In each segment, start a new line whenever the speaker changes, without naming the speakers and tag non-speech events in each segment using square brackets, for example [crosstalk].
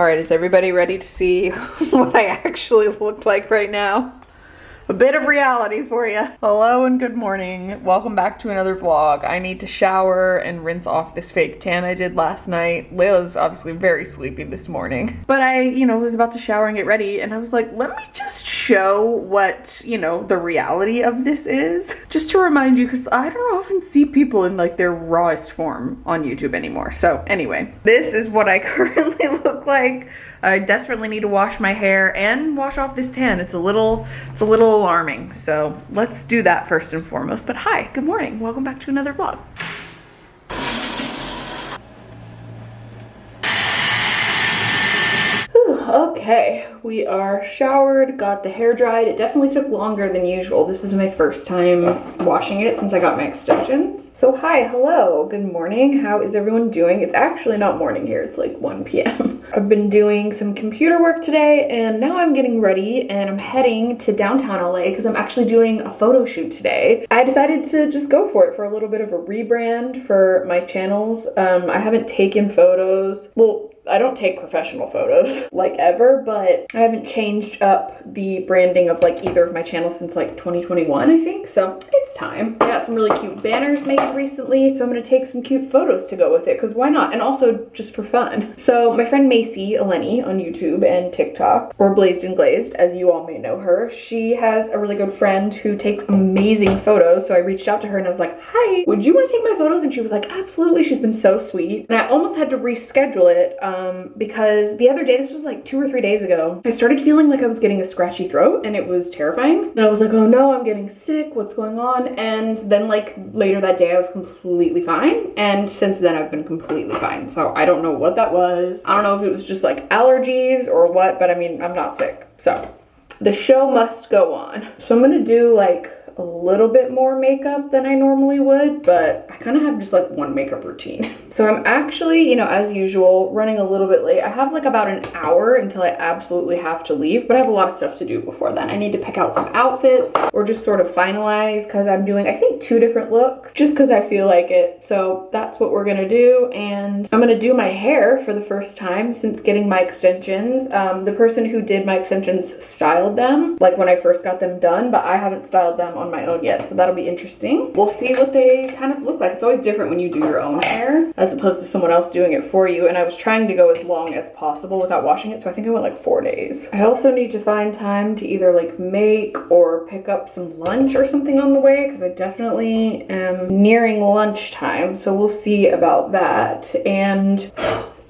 All right, is everybody ready to see [laughs] what I actually look like right now? A bit of reality for you. Hello and good morning. Welcome back to another vlog. I need to shower and rinse off this fake tan I did last night. Layla's obviously very sleepy this morning. [laughs] But I, you know, was about to shower and get ready and I was like, let me just show what, you know, the reality of this is. Just to remind you, because I don't often see people in like their rawest form on YouTube anymore. So anyway, this is what I [laughs] currently look like I desperately need to wash my hair and wash off this tan. It's a little, it's a little alarming. So let's do that first and foremost. But hi, good morning. Welcome back to another vlog. Okay, we are showered, got the hair dried. It definitely took longer than usual. This is my first time washing it since I got my extensions. So hi, hello, good morning. How is everyone doing? It's actually not morning here, it's like 1 p.m. [laughs] I've been doing some computer work today and now I'm getting ready and I'm heading to downtown LA because I'm actually doing a photo shoot today. I decided to just go for it for a little bit of a rebrand for my channels. Um, I haven't taken photos, well, I don't take professional photos [laughs] like ever, but I haven't changed up the branding of like either of my channels since like 2021, I think. So it's time. I got some really cute banners made recently, so I'm gonna take some cute photos to go with it because why not? And also just for fun. [laughs] So my friend Macy Eleni on YouTube and TikTok, or Blazed and Glazed, as you all may know her, she has a really good friend who takes amazing photos. So I reached out to her and I was like, hi, would you want to take my photos? And she was like, absolutely. She's been so sweet. And I almost had to reschedule it um, Um, because the other day, this was like two or three days ago, I started feeling like I was getting a scratchy throat and it was terrifying. And I was like, oh no, I'm getting sick. What's going on? And then like later that day, I was completely fine. And since then, I've been completely fine. So I don't know what that was. I don't know if it was just like allergies or what, but I mean, I'm not sick. So the show must go on. So I'm gonna do like a little bit more makeup than I normally would, but I kind of have just like one makeup routine. [laughs] So I'm actually, you know, as usual, running a little bit late. I have like about an hour until I absolutely have to leave, but I have a lot of stuff to do before then. I need to pick out some outfits or just sort of finalize because I'm doing, I think, two different looks just because I feel like it. So that's what we're gonna do. And I'm gonna do my hair for the first time since getting my extensions. Um, the person who did my extensions styled them, like when I first got them done, but I haven't styled them on my own yet, so that'll be interesting. We'll see what they kind of look like. It's always different when you do your own hair as opposed to someone else doing it for you, and I was trying to go as long as possible without washing it, so I think I went like four days. I also need to find time to either like make or pick up some lunch or something on the way, because I definitely am nearing lunchtime, so we'll see about that. And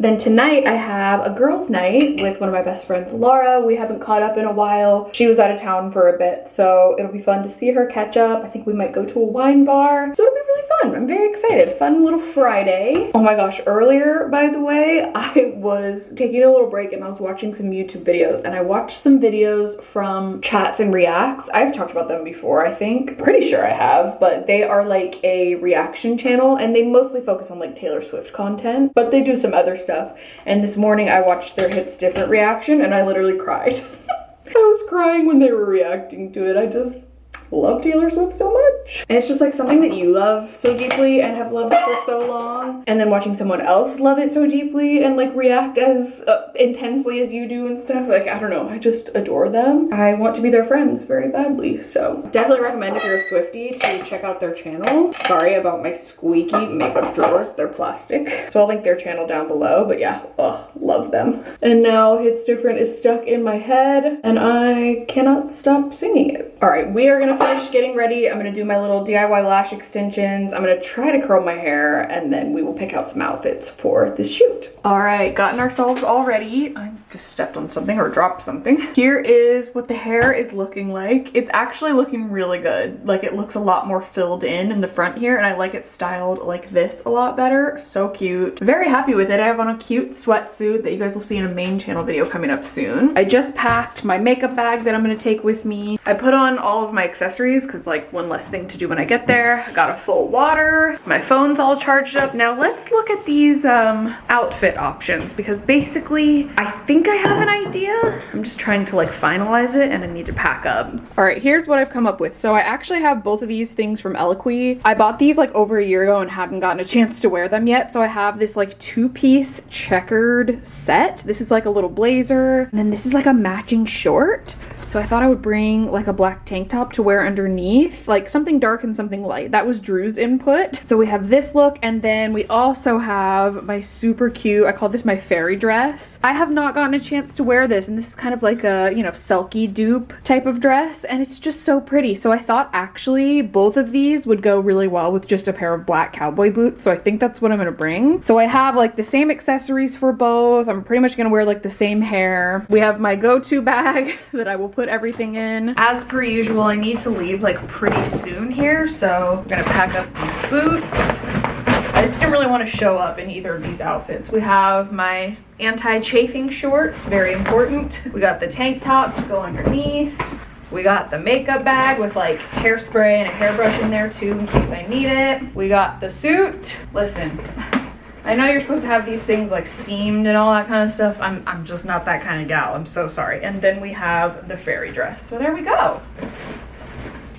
then tonight I have a girls night with one of my best friends, Laura. We haven't caught up in a while. She was out of town for a bit, so it'll be fun to see her catch up. I think we might go to a wine bar. So it'll be really fun. I'm very excited. Fun little Friday. Oh my gosh, earlier, by the way, [laughs] I was taking a little break and I was watching some YouTube videos and I watched some videos from Chats and Reacts. I've talked about them before, I think. Pretty sure I have, but they are like a reaction channel and they mostly focus on like Taylor Swift content, but they do some other stuff stuff. And this morning I watched their Hits Different reaction and I literally cried. [laughs] I was crying when they were reacting to it. I just love Taylor Swift so much. And it's just like something that you love so deeply and have loved for so long. And then watching someone else love it so deeply and like react as uh, intensely as you do and stuff. Like, I don't know, I just adore them. I want to be their friends very badly. So definitely recommend if you're a Swifty to check out their channel. Sorry about my squeaky makeup drawers. They're plastic. So I'll link their channel down below. But yeah, ugh, love them. And now Hits Different is stuck in my head and I cannot stop singing it. All right, we are gonna finish getting ready. I'm gonna do my little DIY lash extensions. I'm gonna try to curl my hair and then we will pick out some outfits for this shoot. All right, gotten ourselves all ready. I just stepped on something or dropped something. [laughs] Here is what the hair is looking like. It's actually looking really good. Like it looks a lot more filled in in the front here and I like it styled like this a lot better. So cute. Very happy with it. I have on a cute sweatsuit that you guys will see in a main channel video coming up soon. I just packed my makeup bag that I'm gonna take with me. I put on all of my accessories accessories because like one less thing to do when I get there. I got a full water. My phone's all charged up. Now let's look at these um, outfit options because basically I think I have an idea. I'm just trying to like finalize it and I need to pack up. All right, here's what I've come up with. So I actually have both of these things from Eloquii. I bought these like over a year ago and haven't gotten a chance to wear them yet. So I have this like two-piece checkered set. This is like a little blazer and then this is like a matching short. So I thought I would bring like a black tank top to wear underneath, like something dark and something light. That was Drew's input. So we have this look and then we also have my super cute, I call this my fairy dress. I have not gotten a chance to wear this and this is kind of like a, you know, Selkie dupe type of dress and it's just so pretty. So I thought actually both of these would go really well with just a pair of black cowboy boots. So I think that's what I'm gonna bring. So I have like the same accessories for both. I'm pretty much gonna wear like the same hair. We have my go-to bag [laughs] that I will put put everything in. As per usual, I need to leave like pretty soon here, so I'm gonna pack up these boots. I just didn't really want to show up in either of these outfits. We have my anti-chafing shorts, very important. We got the tank top to go underneath. We got the makeup bag with like hairspray and a hairbrush in there too in case I need it. We got the suit. Listen, I know you're supposed to have these things like steamed and all that kind of stuff. I'm, I'm just not that kind of gal. I'm so sorry. And then we have the fairy dress. So there we go.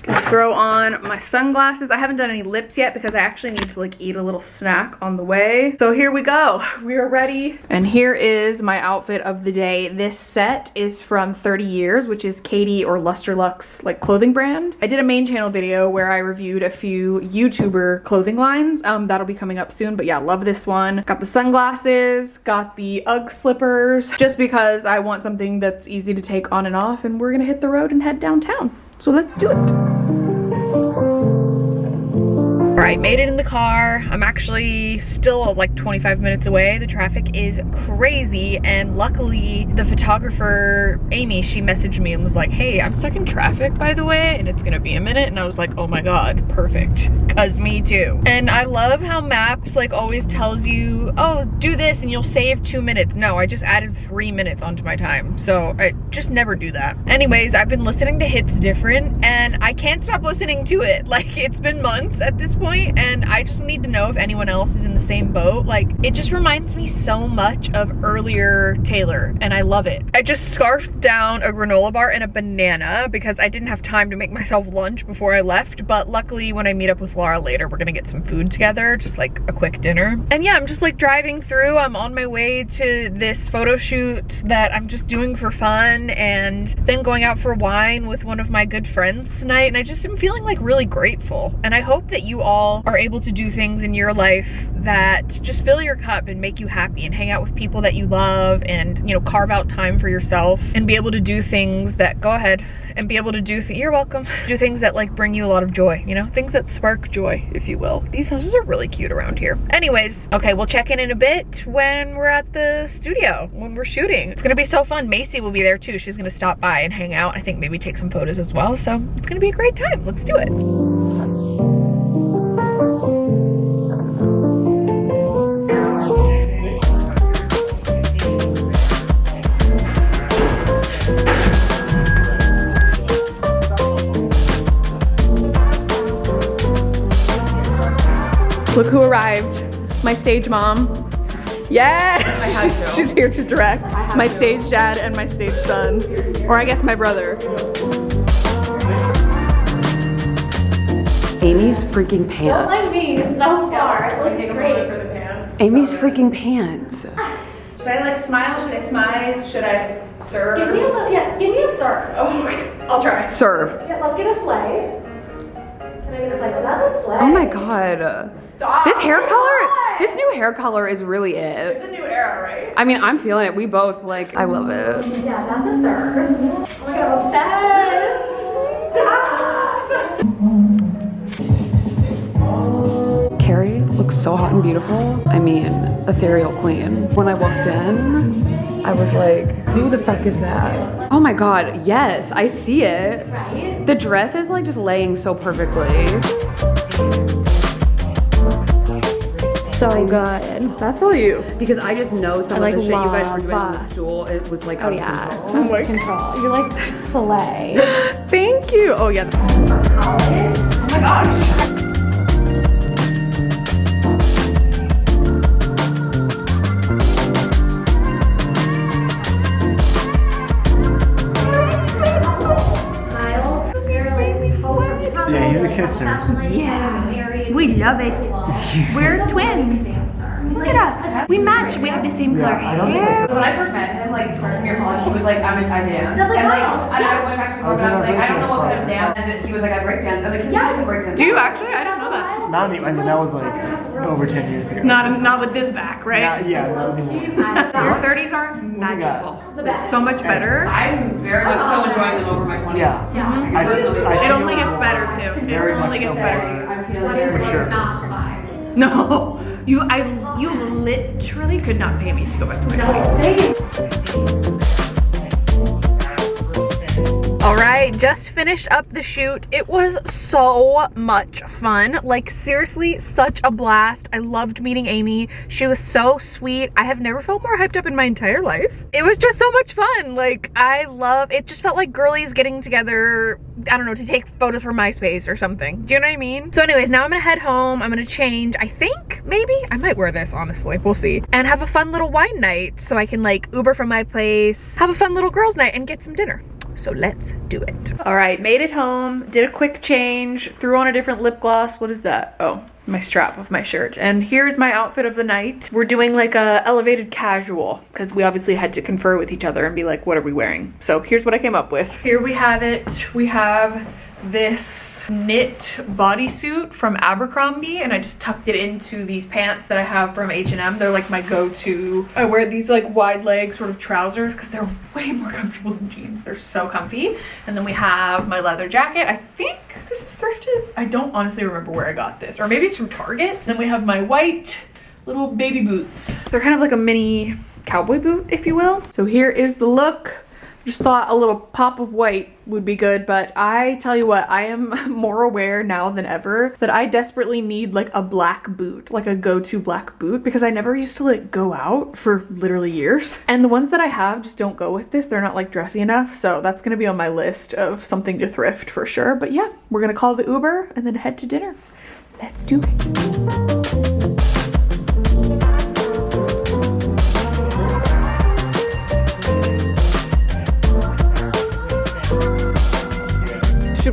Gonna throw on my sunglasses. I haven't done any lips yet because I actually need to like eat a little snack on the way. So here we go. [laughs] We are ready. And here is my outfit of the day. This set is from 30 Years, which is Katie or Lustrelux like clothing brand. I did a main channel video where I reviewed a few YouTuber clothing lines. Um, that'll be coming up soon, but yeah, love this one. Got the sunglasses, got the UGG slippers, just because I want something that's easy to take on and off and we're gonna hit the road and head downtown. So let's do it. Right, made it in the car. I'm actually still like 25 minutes away. The traffic is crazy and luckily the photographer, Amy, she messaged me and was like, hey, I'm stuck in traffic by the way and it's gonna be a minute. And I was like, oh my God, perfect, cause me too. And I love how maps like always tells you, oh, do this and you'll save two minutes. No, I just added three minutes onto my time. So I just never do that. Anyways, I've been listening to Hits Different and I can't stop listening to it. [laughs] Like it's been months at this point and I just need to know if anyone else is in the same boat. Like it just reminds me so much of earlier Taylor and I love it. I just scarfed down a granola bar and a banana because I didn't have time to make myself lunch before I left but luckily when I meet up with Laura later we're gonna get some food together just like a quick dinner. And yeah I'm just like driving through I'm on my way to this photo shoot that I'm just doing for fun and then going out for wine with one of my good friends tonight and I just am feeling like really grateful and I hope that you all all are able to do things in your life that just fill your cup and make you happy and hang out with people that you love and, you know, carve out time for yourself and be able to do things that, go ahead, and be able to do, you're welcome, [laughs] do things that like bring you a lot of joy, you know, things that spark joy, if you will. These houses are really cute around here. Anyways, okay, we'll check in in a bit when we're at the studio, when we're shooting. It's gonna be so fun. Macy will be there too. She's gonna stop by and hang out. I think maybe take some photos as well. So it's gonna be a great time. Let's do it. Look who arrived. My stage mom. Yes! [laughs] She's here to direct. My to. stage dad and my stage son. Or I guess my brother.
Amy's freaking pants.
Don't like me so far. It looks great.
Amy's freaking pants. [laughs] Should
I like smile? Should I smile? Should I serve?
Give me a yeah. Give me a serve.
Oh, okay. [laughs] I'll try.
Serve.
Yeah, let's get a sleigh.
Oh my god.
Stop.
This hair color, this new hair color is really
it. It's a new era, right?
I mean, I'm feeling it. We both, like, I love it.
Yeah, that's a serve. Oh my god, obsessed.
Carrie looks so hot and beautiful. I mean, ethereal queen. When I walked in, I was like, who the fuck is that? Oh my god, yes, I see it. The dress is like just laying so perfectly.
so good.
That's all you. Because I just know some
I, like,
of the shit you guys were doing on the stool. It was like
Oh
out of
yeah,
control.
I'm control. You're like filet. [laughs]
Thank you. Oh yeah.
Oh my gosh.
Love it. We're twins. Look at us. We match. We have the same color hair.
When I first met him, like freshman year of college, he was like, I'm a, I dance. And like, I went back to Florida and I was like, I don't know what kind of dance. And he was like, I break dance. I was like, yeah, I break dance.
Do you actually? I don't know that.
Not any, I mean, that was like over 10 years ago.
Not not with this back, right?
Not, yeah, not anymore.
Your 30s are magical. So much better.
I'm very much so enjoying them over my 20s.
Yeah. I, I
It
feel
only gets better too. It
very
only gets
so
better.
I'm feeling very
For sure.
No, [laughs] you I you literally could not pay me to go back to my 20s. All right, just finished up the shoot. It was so much fun. Like seriously, such a blast. I loved meeting Amy. She was so sweet. I have never felt more hyped up in my entire life. It was just so much fun. Like I love, it just felt like girlies getting together, I don't know, to take photos for MySpace or something. Do you know what I mean? So anyways, now I'm gonna head home. I'm gonna change, I think, maybe. I might wear this, honestly. We'll see. And have a fun little wine night so I can like Uber from my place, have a fun little girls night and get some dinner. So let's do it. All right, made it home, did a quick change, threw on a different lip gloss. What is that? Oh, my strap of my shirt. And here's my outfit of the night. We're doing like a elevated casual because we obviously had to confer with each other and be like, what are we wearing? So here's what I came up with. Here we have it. We have this knit bodysuit from Abercrombie and I just tucked it into these pants that I have from H&M. They're like my go-to. I wear these like wide leg sort of trousers because they're [laughs] way more comfortable than jeans. They're so comfy. And then we have my leather jacket. I think this is thrifted. I don't honestly remember where I got this or maybe it's from Target. Then we have my white little baby boots. They're kind of like a mini cowboy boot, if you will. So here is the look. Just thought a little pop of white would be good, but I tell you what, I am [laughs] more aware now than ever that I desperately need like a black boot, like a go-to black boot, because I never used to like go out for literally years. And the ones that I have just don't go with this. They're not like dressy enough, so that's gonna be on my list of something to thrift for sure. But yeah, we're gonna call the Uber and then head to dinner. Let's do it.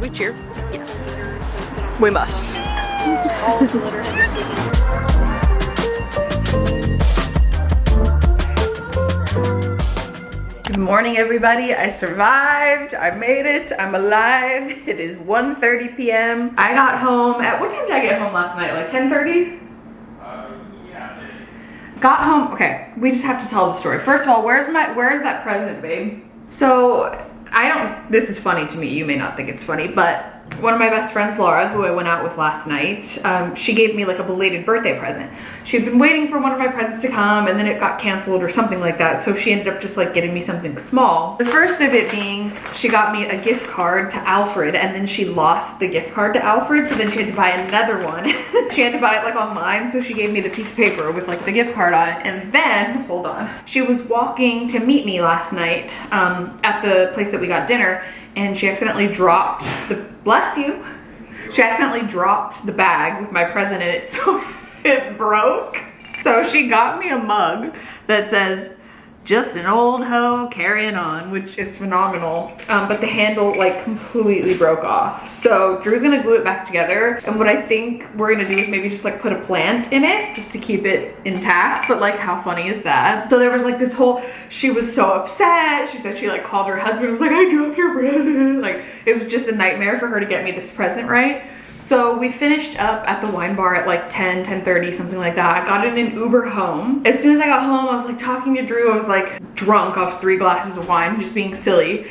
We cheer? Yes. We must. [laughs] Good morning, everybody. I survived. I made it. I'm alive. It is 1.30 p.m. I got home at, what time did I get home last night? Like 10.30? Uh, got home okay we just have to tell the story first of all where's my where's that present babe so i don't this is funny to me. You may not think it's funny but one of my best friends laura who i went out with last night um, she gave me like a belated birthday present. She had been waiting for one of my presents to come and then it got canceled or something like that so she ended up just like getting me something small. The first of it being she got me a gift card to alfred and then she lost the gift card to alfred so then she had to buy another one. [laughs] She had to buy it like online so she gave me the piece of paper with like the gift card on it and then hold on she was walking to meet me last night um, at the place that we got dinner and she accidentally dropped the bless you she accidentally dropped the bag with my present in it [laughs] so it broke. So she got me a mug that says just an old hoe carrying on, which is phenomenal. Um, but the handle like completely broke off. So Drew's gonna glue it back together. And what I think we're gonna do is maybe just like put a plant in it just to keep it intact. But like how funny is that? So there was like this whole, she was so upset. She said she like called her husband and was like, I dropped your present. Like it was just a nightmare for her to get me this present right. So we finished up at the wine bar at like 10, 10.30, something like that. I got in an Uber home. As soon as I got home, I was like talking to Drew. I was like drunk off three glasses of wine, just being silly.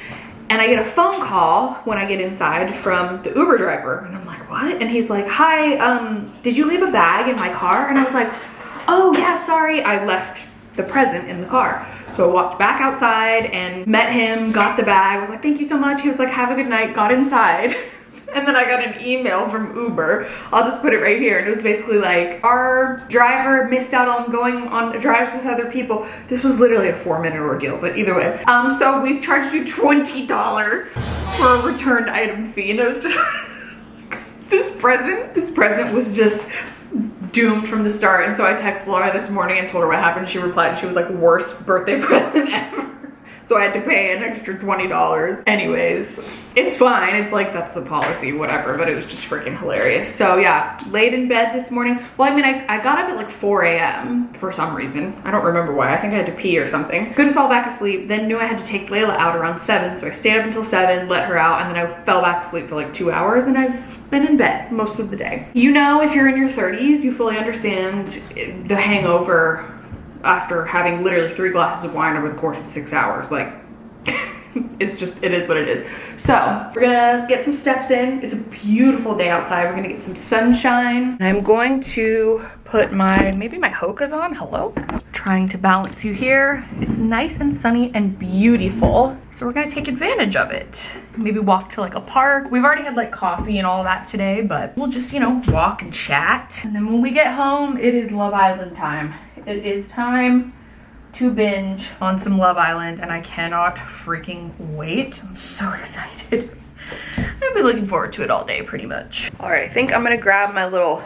And I get a phone call when I get inside from the Uber driver. And I'm like, what? And he's like, hi, um, did you leave a bag in my car? And I was like, oh yeah, sorry. I left the present in the car. So I walked back outside and met him, got the bag, I was like, thank you so much. He was like, have a good night, got inside. [laughs] And then I got an email from Uber. I'll just put it right here. And it was basically like, our driver missed out on going on drives with other people. This was literally a four minute ordeal, but either way. Um, so we've charged you $20 for a returned item fee. And it was just, [laughs] this present, this present was just doomed from the start. And so I texted Laura this morning and told her what happened. She replied, she was like, worst birthday [laughs] present ever. So I had to pay an extra $20. Anyways, it's fine. It's like, that's the policy, whatever. But it was just freaking hilarious. So yeah, laid in bed this morning. Well, I mean, I, I got up at like 4 a.m. for some reason. I don't remember why. I think I had to pee or something. Couldn't fall back asleep. Then knew I had to take Layla out around 7. So I stayed up until 7, let her out, and then I fell back asleep for like two hours. And I've been in bed most of the day. You know, if you're in your 30s, you fully understand the hangover after having literally three glasses of wine over the course of six hours. Like, [laughs] it's just, it is what it is. So, we're gonna get some steps in. It's a beautiful day outside. We're gonna get some sunshine. I'm going to put my, maybe my Hoka's on. Hello? Trying to balance you here. It's nice and sunny and beautiful. So we're gonna take advantage of it. Maybe walk to like a park. We've already had like coffee and all that today, but we'll just, you know, walk and chat. And then when we get home, it is Love Island time. It is time to binge on some Love Island and I cannot freaking wait. I'm so [laughs] excited. I've been looking forward to it all day pretty much. All right, I think I'm gonna grab my little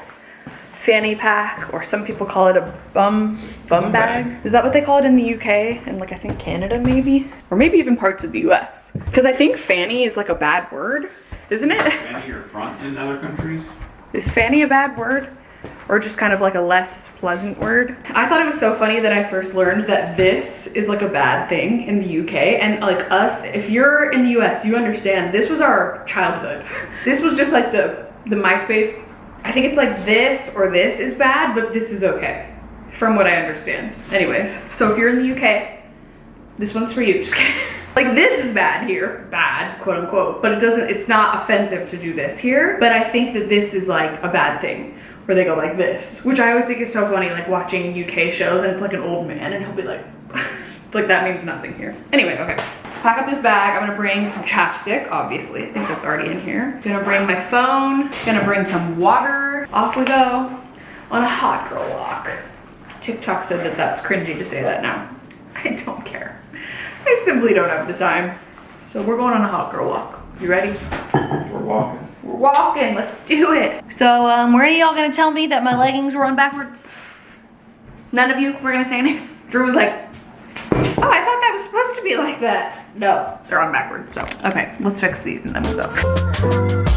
fanny pack or some people call it a bum bum bag. Is that what they call it in the UK and like I think Canada maybe? Or maybe even parts of the US. Cause I think fanny is like a bad word, isn't it?
Fanny or front in other countries?
Is fanny a bad word? Or just kind of like a less pleasant word. I thought it was so funny that I first learned that this is like a bad thing in the UK. And like us, if you're in the US, you understand this was our childhood. [laughs] This was just like the, the MySpace. I think it's like this or this is bad, but this is okay. From what I understand. Anyways, so if you're in the UK, this one's for you. [laughs] Just kidding. Like this is bad here, bad, quote unquote, but it doesn't, it's not offensive to do this here. But I think that this is like a bad thing where they go like this, which I always think is so funny, like watching UK shows and it's like an old man and he'll be like, like that means nothing here. Anyway, okay. Let's pack up this bag. I'm gonna bring some chapstick, obviously. I think that's already in here. Gonna bring my phone, gonna bring some water. Off we go on a hot girl walk. TikTok said that that's cringy to say that now. [laughs] I don't care. I simply don't have the time. So we're going on a hot girl walk. You ready?
We're walking.
We're walking, let's do it. So, um, were any of y'all gonna tell me that my leggings were on backwards? None of you were gonna say anything? [laughs] Drew was like, oh, I thought that was supposed to be like that. No, they're on backwards, so. Okay, let's fix these and then we'll go.